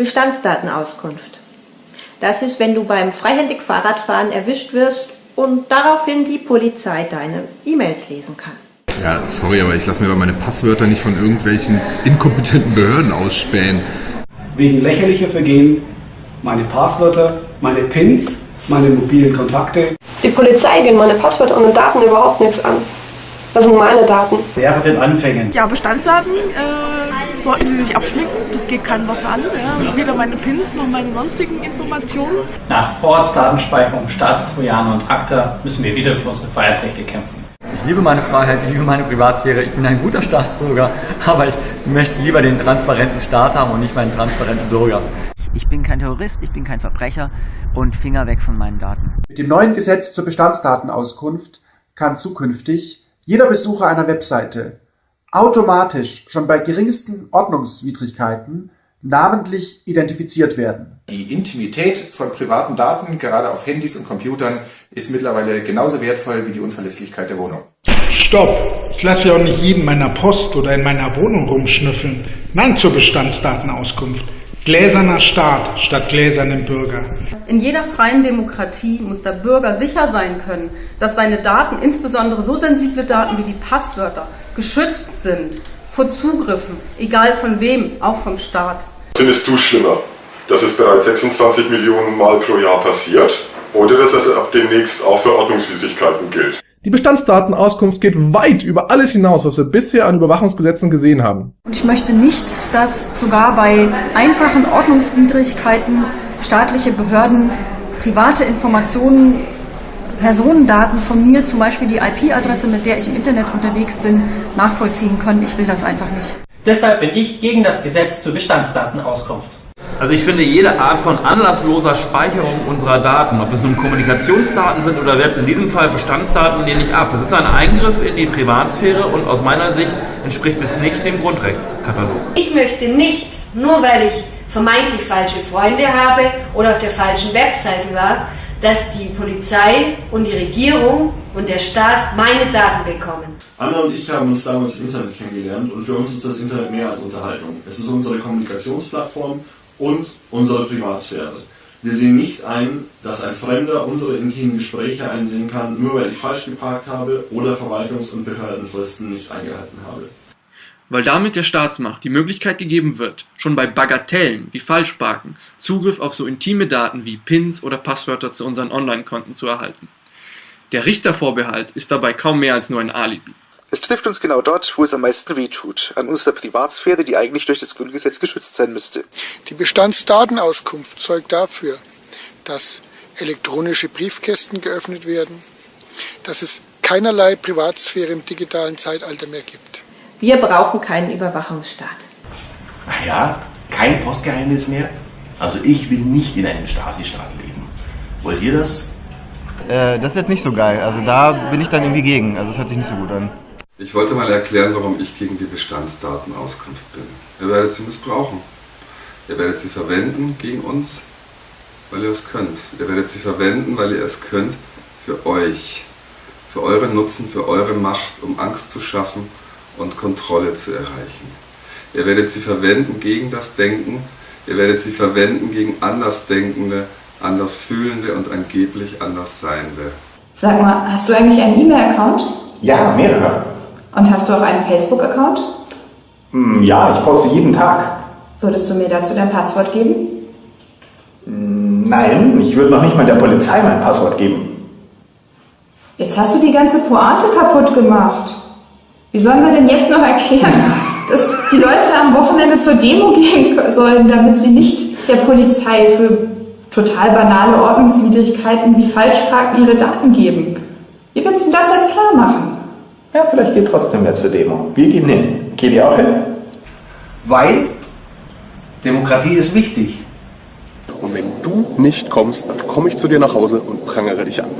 Bestandsdatenauskunft. Das ist, wenn du beim freihändig Fahrradfahren erwischt wirst und daraufhin die Polizei deine E-Mails lesen kann. Ja, sorry, aber ich lasse mir doch meine Passwörter nicht von irgendwelchen inkompetenten Behörden ausspähen. Wegen lächerlicher Vergehen meine Passwörter, meine PINs, meine mobilen Kontakte. Die Polizei gehen meine Passwörter und Daten überhaupt nichts an. Das sind meine Daten. Wäre den Anfängen. Ja, Bestandsdaten äh, sollten Sie sich abschminken. Das geht keinem was an. Ja. Weder meine PINs noch meine sonstigen Informationen. Nach Vorratsdatenspeicherung, Staatstrojaner und ACTA müssen wir wieder für unsere Freiheitsrechte kämpfen. Ich liebe meine Freiheit, ich liebe meine Privatsphäre, ich bin ein guter Staatsbürger, aber ich möchte lieber den transparenten Staat haben und nicht meinen transparenten Bürger. Ich bin kein Terrorist, ich bin kein Verbrecher und Finger weg von meinen Daten. Mit dem neuen Gesetz zur Bestandsdatenauskunft kann zukünftig jeder Besucher einer Webseite automatisch schon bei geringsten Ordnungswidrigkeiten namentlich identifiziert werden. Die Intimität von privaten Daten, gerade auf Handys und Computern, ist mittlerweile genauso wertvoll wie die Unverlässlichkeit der Wohnung. Stopp! Ich lasse ja auch nicht jeden meiner Post oder in meiner Wohnung rumschnüffeln. Nein zur Bestandsdatenauskunft. Gläserner Staat statt gläsernem Bürger. In jeder freien Demokratie muss der Bürger sicher sein können, dass seine Daten, insbesondere so sensible Daten wie die Passwörter, geschützt sind vor Zugriffen, egal von wem, auch vom Staat. Findest du schlimmer, dass es bereits 26 Millionen Mal pro Jahr passiert oder dass es ab demnächst auch für Ordnungswidrigkeiten gilt? Die Bestandsdatenauskunft geht weit über alles hinaus, was wir bisher an Überwachungsgesetzen gesehen haben. Und ich möchte nicht, dass sogar bei einfachen Ordnungswidrigkeiten staatliche Behörden private Informationen, Personendaten von mir, zum Beispiel die IP-Adresse, mit der ich im Internet unterwegs bin, nachvollziehen können. Ich will das einfach nicht. Deshalb bin ich gegen das Gesetz zur Bestandsdatenauskunft. Also ich finde jede Art von anlassloser Speicherung unserer Daten, ob es nun Kommunikationsdaten sind oder jetzt in diesem Fall Bestandsdaten, lehne ich ab. Es ist ein Eingriff in die Privatsphäre und aus meiner Sicht entspricht es nicht dem Grundrechtskatalog. Ich möchte nicht, nur weil ich vermeintlich falsche Freunde habe oder auf der falschen Webseite war, dass die Polizei und die Regierung und der Staat meine Daten bekommen. Anna und ich haben uns damals im Internet kennengelernt und für uns ist das Internet mehr als Unterhaltung. Es ist unsere Kommunikationsplattform und unsere Privatsphäre. Wir sehen nicht ein, dass ein Fremder unsere intimen Gespräche einsehen kann, nur weil ich falsch geparkt habe oder Verwaltungs- und Behördenfristen nicht eingehalten habe. Weil damit der Staatsmacht die Möglichkeit gegeben wird, schon bei Bagatellen wie Falschparken Zugriff auf so intime Daten wie Pins oder Passwörter zu unseren Online-Konten zu erhalten. Der Richtervorbehalt ist dabei kaum mehr als nur ein Alibi. Es trifft uns genau dort, wo es am meisten wehtut, an unserer Privatsphäre, die eigentlich durch das Grundgesetz geschützt sein müsste. Die Bestandsdatenauskunft zeugt dafür, dass elektronische Briefkästen geöffnet werden, dass es keinerlei Privatsphäre im digitalen Zeitalter mehr gibt. Wir brauchen keinen Überwachungsstaat. Ach ja, kein Postgeheimnis mehr? Also ich will nicht in einem Stasi-Staat leben. Wollt ihr das? Äh, das ist jetzt nicht so geil. Also da bin ich dann irgendwie gegen. Also das hört sich nicht so gut an. Ich wollte mal erklären, warum ich gegen die Bestandsdatenauskunft bin. Ihr werdet sie missbrauchen. Ihr werdet sie verwenden gegen uns, weil ihr es könnt. Ihr werdet sie verwenden, weil ihr es könnt für euch. Für euren Nutzen, für eure Macht, um Angst zu schaffen und Kontrolle zu erreichen. Ihr werdet sie verwenden gegen das Denken. Ihr werdet sie verwenden gegen Andersdenkende, Andersfühlende und angeblich Andersseiende. Sag mal, hast du eigentlich einen E-Mail-Account? Ja, mehrere. Und hast du auch einen Facebook-Account? Hm, ja, ich poste jeden Tag. Würdest du mir dazu dein Passwort geben? Hm, nein, ich würde noch nicht mal der Polizei mein Passwort geben. Jetzt hast du die ganze Pointe kaputt gemacht. Wie sollen wir denn jetzt noch erklären, dass die Leute am Wochenende zur Demo gehen sollen, damit sie nicht der Polizei für total banale Ordnungswidrigkeiten wie Falschparken ihre Daten geben? Wie willst du das jetzt klar machen? Ja, vielleicht geht trotzdem wer zur Demo. Wir gehen hin. Geht ihr auch hin? Weil Demokratie ist wichtig. Und wenn du nicht kommst, dann komme ich zu dir nach Hause und prangere dich an.